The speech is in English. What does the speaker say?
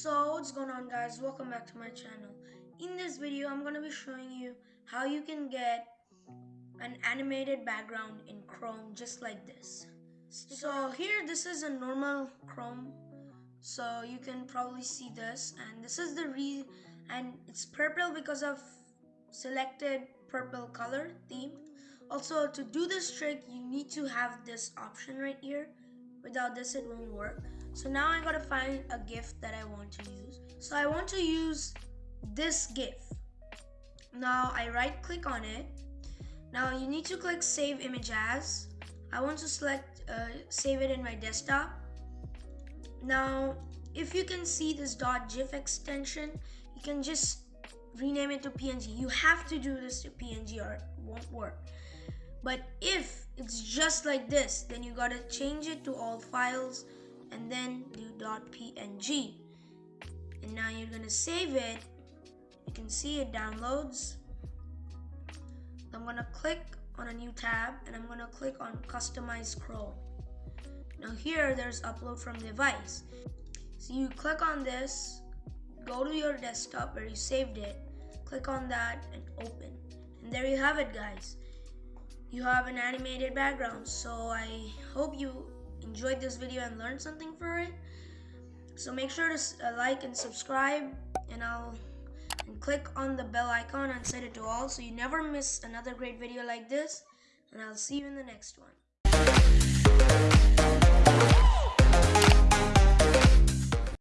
So what's going on guys? Welcome back to my channel. In this video I'm gonna be showing you how you can get an animated background in Chrome just like this. So here this is a normal Chrome. So you can probably see this and this is the re and it's purple because of selected purple color theme. Also to do this trick you need to have this option right here without this it won't work so now I gotta find a GIF that I want to use. So I want to use this GIF. Now I right click on it. Now you need to click save image as. I want to select uh, save it in my desktop. Now if you can see this .gif extension, you can just rename it to PNG. You have to do this to PNG or it won't work. But if it's just like this, then you gotta change it to all files and then do .png and now you're gonna save it. You can see it downloads. I'm gonna click on a new tab and I'm gonna click on customize Chrome. Now here there's upload from device. So you click on this go to your desktop where you saved it click on that and open. And there you have it guys you have an animated background so I hope you enjoyed this video and learned something for it. So make sure to uh, like and subscribe and I'll and click on the bell icon and set it to all so you never miss another great video like this and I'll see you in the next one.